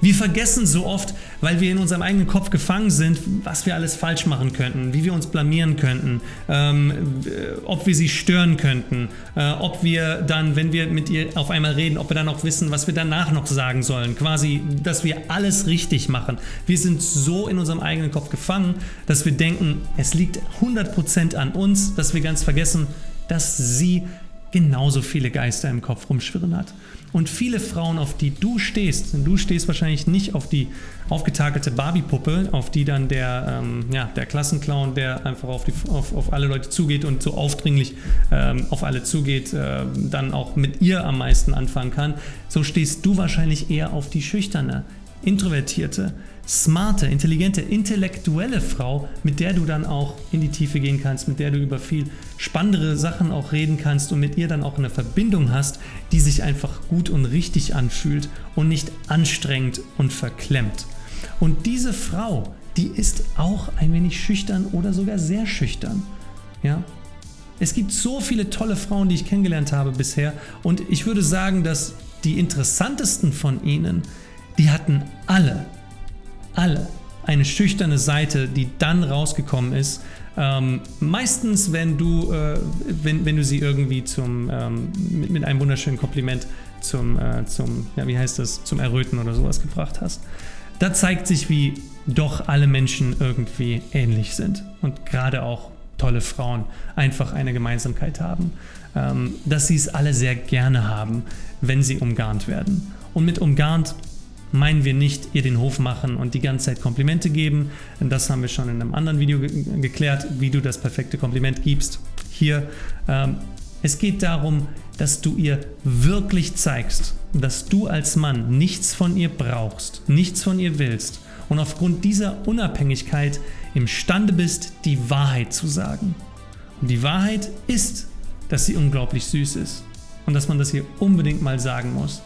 Wir vergessen so oft, weil wir in unserem eigenen Kopf gefangen sind, was wir alles falsch machen könnten, wie wir uns blamieren könnten, ähm, ob wir sie stören könnten, äh, ob wir dann, wenn wir mit ihr auf einmal reden, ob wir dann auch wissen, was wir danach noch sagen sollen. Quasi, dass wir alles richtig machen. Wir sind so in unserem eigenen Kopf gefangen, dass wir denken, es liegt 100% an uns, dass wir ganz vergessen, dass sie genauso viele Geister im Kopf rumschwirren hat. Und viele Frauen, auf die du stehst, denn du stehst wahrscheinlich nicht auf die aufgetakelte Barbie-Puppe, auf die dann der, ähm, ja, der Klassenclown, der einfach auf, die, auf, auf alle Leute zugeht und so aufdringlich ähm, auf alle zugeht, äh, dann auch mit ihr am meisten anfangen kann. So stehst du wahrscheinlich eher auf die schüchterne, introvertierte, smarte, intelligente, intellektuelle Frau, mit der du dann auch in die Tiefe gehen kannst, mit der du über viel spannendere Sachen auch reden kannst und mit ihr dann auch eine Verbindung hast, die sich einfach gut und richtig anfühlt und nicht anstrengend und verklemmt. Und diese Frau, die ist auch ein wenig schüchtern oder sogar sehr schüchtern. Ja? Es gibt so viele tolle Frauen, die ich kennengelernt habe bisher und ich würde sagen, dass die interessantesten von ihnen, die hatten alle alle eine schüchterne Seite, die dann rausgekommen ist. Ähm, meistens, wenn du, äh, wenn, wenn du sie irgendwie zum, ähm, mit, mit, einem wunderschönen Kompliment zum, äh, zum, ja, wie heißt das, zum Erröten oder sowas gebracht hast. Da zeigt sich, wie doch alle Menschen irgendwie ähnlich sind und gerade auch tolle Frauen einfach eine Gemeinsamkeit haben, ähm, dass sie es alle sehr gerne haben, wenn sie umgarnt werden. Und mit umgarnt meinen wir nicht ihr den Hof machen und die ganze Zeit Komplimente geben. Das haben wir schon in einem anderen Video ge geklärt, wie du das perfekte Kompliment gibst. Hier, ähm, Es geht darum, dass du ihr wirklich zeigst, dass du als Mann nichts von ihr brauchst, nichts von ihr willst und aufgrund dieser Unabhängigkeit imstande bist, die Wahrheit zu sagen. Und die Wahrheit ist, dass sie unglaublich süß ist und dass man das hier unbedingt mal sagen muss.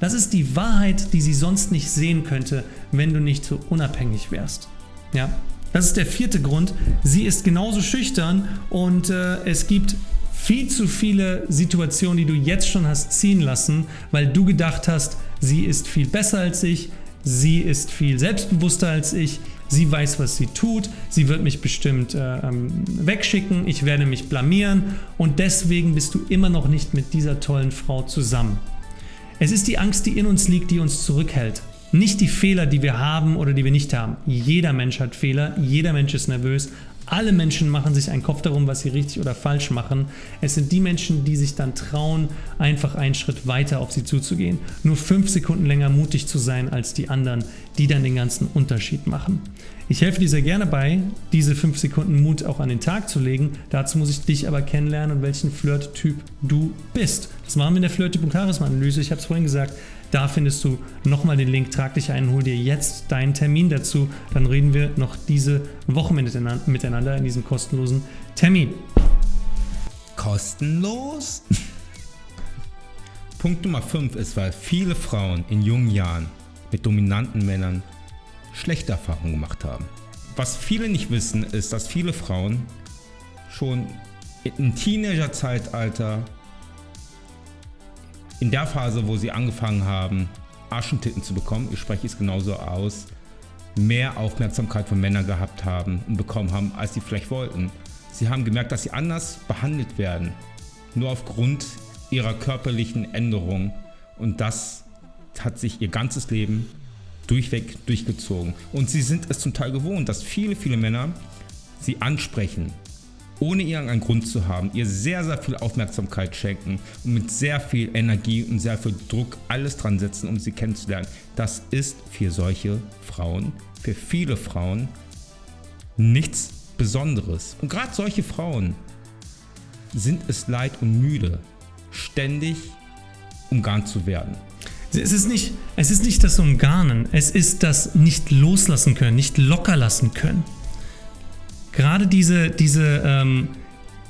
Das ist die Wahrheit, die sie sonst nicht sehen könnte, wenn du nicht so unabhängig wärst. Ja, das ist der vierte Grund. Sie ist genauso schüchtern und äh, es gibt viel zu viele Situationen, die du jetzt schon hast ziehen lassen, weil du gedacht hast, sie ist viel besser als ich, sie ist viel selbstbewusster als ich, sie weiß, was sie tut, sie wird mich bestimmt äh, ähm, wegschicken, ich werde mich blamieren und deswegen bist du immer noch nicht mit dieser tollen Frau zusammen. Es ist die Angst, die in uns liegt, die uns zurückhält. Nicht die Fehler, die wir haben oder die wir nicht haben. Jeder Mensch hat Fehler, jeder Mensch ist nervös, alle Menschen machen sich einen Kopf darum, was sie richtig oder falsch machen. Es sind die Menschen, die sich dann trauen, einfach einen Schritt weiter auf sie zuzugehen. Nur fünf Sekunden länger mutig zu sein als die anderen, die dann den ganzen Unterschied machen. Ich helfe dir sehr gerne bei, diese 5 Sekunden Mut auch an den Tag zu legen. Dazu muss ich dich aber kennenlernen und welchen Flirt-Typ du bist. Das machen wir in der Flirt-Typ-Charisma-Analyse. Ich habe es vorhin gesagt, da findest du nochmal den Link. Trag dich ein, hol dir jetzt deinen Termin dazu. Dann reden wir noch diese Woche miteinander in diesem kostenlosen Termin. Kostenlos? Punkt Nummer 5 ist, weil viele Frauen in jungen Jahren mit dominanten Männern schlechte Erfahrungen gemacht haben. Was viele nicht wissen, ist, dass viele Frauen schon im Teenager-Zeitalter, in der Phase, wo sie angefangen haben, Aschentitten zu bekommen, ich spreche es genauso aus, mehr Aufmerksamkeit von Männern gehabt haben und bekommen haben, als sie vielleicht wollten. Sie haben gemerkt, dass sie anders behandelt werden, nur aufgrund ihrer körperlichen Änderung und das hat sich ihr ganzes Leben durchweg durchgezogen. Und sie sind es zum Teil gewohnt, dass viele, viele Männer sie ansprechen, ohne irgendeinen Grund zu haben, ihr sehr, sehr viel Aufmerksamkeit schenken und mit sehr viel Energie und sehr viel Druck alles dran setzen, um sie kennenzulernen. Das ist für solche Frauen, für viele Frauen nichts Besonderes. Und gerade solche Frauen sind es leid und müde, ständig umgarnt zu werden. Es ist, nicht, es ist nicht das Umgarnen, es ist das nicht loslassen können, nicht locker lassen können. Gerade diese, diese, ähm,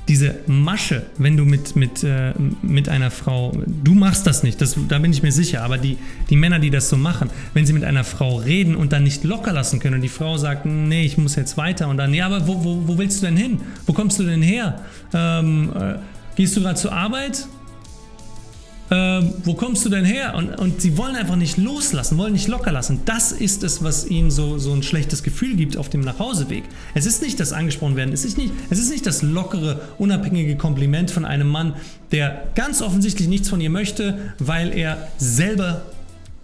diese Masche, wenn du mit, mit, äh, mit einer Frau, du machst das nicht, das, da bin ich mir sicher, aber die, die Männer, die das so machen, wenn sie mit einer Frau reden und dann nicht locker lassen können und die Frau sagt, nee, ich muss jetzt weiter und dann, ja, aber wo, wo, wo willst du denn hin? Wo kommst du denn her? Ähm, äh, gehst du gerade zur Arbeit? Ähm, wo kommst du denn her? Und, und sie wollen einfach nicht loslassen, wollen nicht locker lassen. Das ist es, was ihnen so, so ein schlechtes Gefühl gibt auf dem Nachhauseweg. Es ist nicht das angesprochen werden, es ist nicht, es ist nicht das lockere, unabhängige Kompliment von einem Mann, der ganz offensichtlich nichts von ihr möchte, weil er selber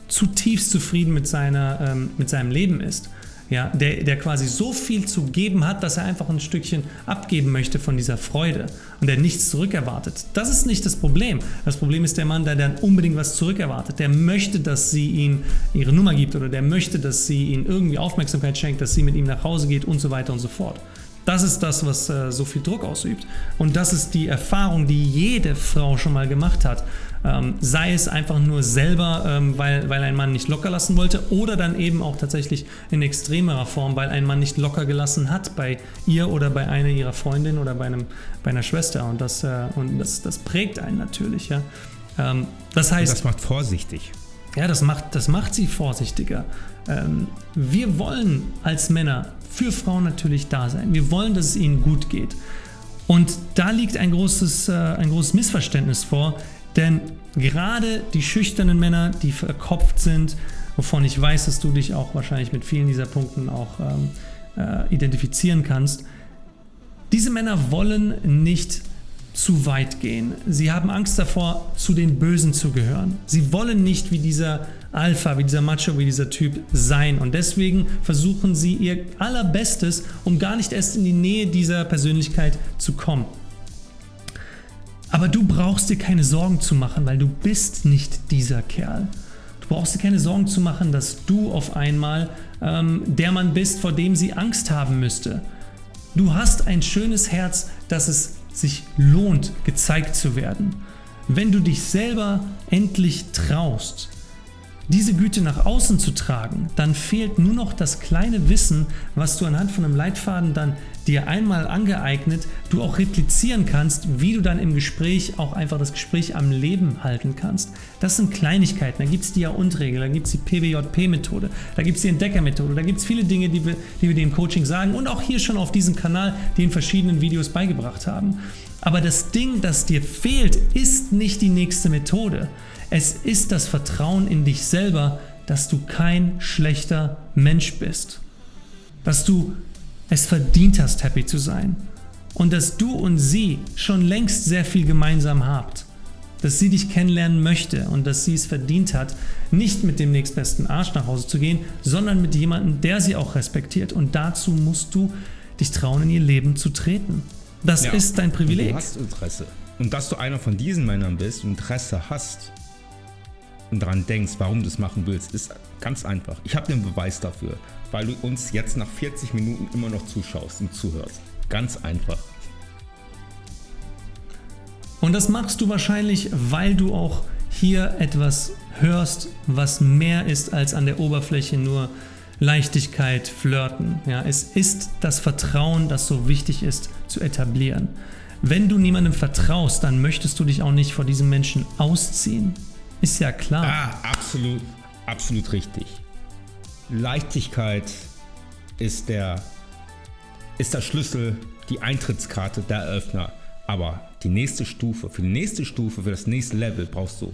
zutiefst zufrieden mit, seiner, ähm, mit seinem Leben ist ja, der, der quasi so viel zu geben hat, dass er einfach ein Stückchen abgeben möchte von dieser Freude und der nichts zurückerwartet. Das ist nicht das Problem. Das Problem ist der Mann, der dann unbedingt was zurückerwartet. Der möchte, dass sie ihm ihre Nummer gibt oder der möchte, dass sie ihm irgendwie Aufmerksamkeit schenkt, dass sie mit ihm nach Hause geht und so weiter und so fort. Das ist das, was äh, so viel Druck ausübt. Und das ist die Erfahrung, die jede Frau schon mal gemacht hat. Ähm, sei es einfach nur selber, ähm, weil, weil ein Mann nicht locker lassen wollte oder dann eben auch tatsächlich in extremerer Form, weil ein Mann nicht locker gelassen hat bei ihr oder bei einer ihrer Freundinnen oder bei, einem, bei einer Schwester. Und das, äh, und das, das prägt einen natürlich. Ja. Ähm, das heißt, und das macht vorsichtig. Ja, das macht, das macht sie vorsichtiger. Ähm, wir wollen als Männer für Frauen natürlich da sein. Wir wollen, dass es ihnen gut geht. Und da liegt ein großes, äh, ein großes Missverständnis vor, denn gerade die schüchternen Männer, die verkopft sind, wovon ich weiß, dass du dich auch wahrscheinlich mit vielen dieser Punkten auch ähm, äh, identifizieren kannst, diese Männer wollen nicht zu weit gehen. Sie haben Angst davor, zu den Bösen zu gehören. Sie wollen nicht wie dieser Alpha, wie dieser Macho, wie dieser Typ sein. Und deswegen versuchen sie ihr allerbestes, um gar nicht erst in die Nähe dieser Persönlichkeit zu kommen. Aber du brauchst dir keine Sorgen zu machen, weil du bist nicht dieser Kerl. Du brauchst dir keine Sorgen zu machen, dass du auf einmal ähm, der Mann bist, vor dem sie Angst haben müsste. Du hast ein schönes Herz, das es sich lohnt, gezeigt zu werden. Wenn du dich selber endlich traust, diese Güte nach außen zu tragen, dann fehlt nur noch das kleine Wissen, was du anhand von einem Leitfaden dann dir einmal angeeignet, du auch replizieren kannst, wie du dann im Gespräch auch einfach das Gespräch am Leben halten kannst. Das sind Kleinigkeiten, da gibt es die Ja-Und-Regel, da gibt es die PWJP-Methode, da gibt es die Entdecker-Methode, da gibt es viele Dinge, die wir, die wir dir im Coaching sagen und auch hier schon auf diesem Kanal, die in verschiedenen Videos beigebracht haben. Aber das Ding, das dir fehlt, ist nicht die nächste Methode. Es ist das Vertrauen in dich selber, dass du kein schlechter Mensch bist. Dass du es verdient hast, happy zu sein. Und dass du und sie schon längst sehr viel gemeinsam habt. Dass sie dich kennenlernen möchte und dass sie es verdient hat, nicht mit dem nächstbesten Arsch nach Hause zu gehen, sondern mit jemandem, der sie auch respektiert. Und dazu musst du dich trauen, in ihr Leben zu treten. Das ja, ist dein Privileg. Du hast Interesse. Und dass du einer von diesen Männern bist und Interesse hast, und daran denkst, warum du es machen willst, ist ganz einfach. Ich habe den Beweis dafür, weil du uns jetzt nach 40 Minuten immer noch zuschaust und zuhörst. Ganz einfach. Und das machst du wahrscheinlich, weil du auch hier etwas hörst, was mehr ist als an der Oberfläche nur Leichtigkeit, Flirten. Ja, es ist das Vertrauen, das so wichtig ist zu etablieren. Wenn du niemandem vertraust, dann möchtest du dich auch nicht vor diesem Menschen ausziehen. Ist ja klar. Ah, absolut, absolut richtig. Leichtigkeit ist der, ist der Schlüssel, die Eintrittskarte, der Eröffner. Aber die nächste Stufe, für die nächste Stufe, für das nächste Level brauchst du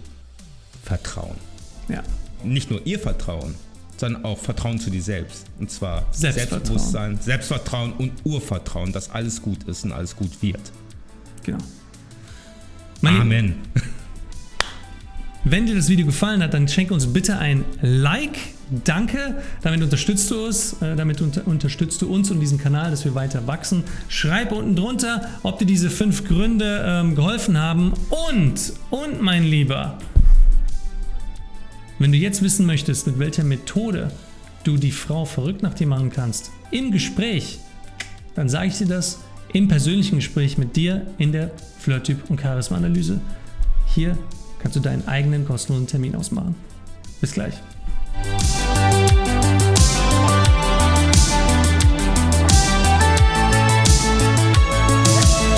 Vertrauen. Ja. Nicht nur ihr Vertrauen, sondern auch Vertrauen zu dir selbst. Und zwar Selbstvertrauen. Selbstbewusstsein, Selbstvertrauen und Urvertrauen, dass alles gut ist und alles gut wird. Genau. Amen. Wenn dir das Video gefallen hat, dann schenke uns bitte ein Like. Danke, damit unterstützt du uns, äh, damit unter, unterstützt du uns und diesen Kanal, dass wir weiter wachsen. Schreib unten drunter, ob dir diese fünf Gründe ähm, geholfen haben. Und, und mein Lieber, wenn du jetzt wissen möchtest, mit welcher Methode du die Frau verrückt nach dir machen kannst, im Gespräch, dann sage ich dir das im persönlichen Gespräch mit dir in der Flirt-Typ- und Charisma-Analyse. Hier kannst du deinen eigenen kostenlosen Termin ausmachen. Bis gleich.